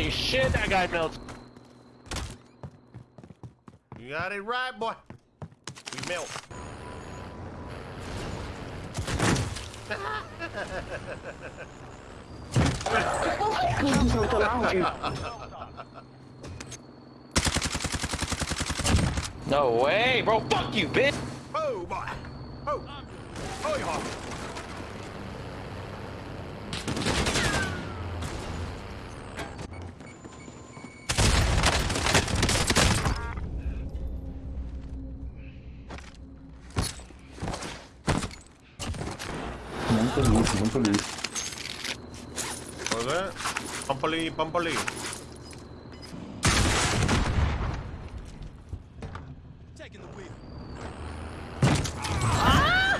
Holy shit, that guy melts. You got it right, boy. We melt. No way, bro. Fuck you, bitch. Oh, boy. Oh. Oh, yeah. Pampalí, Pampalí. Muy bien. Pampalí, Pampalí. ¡Ah!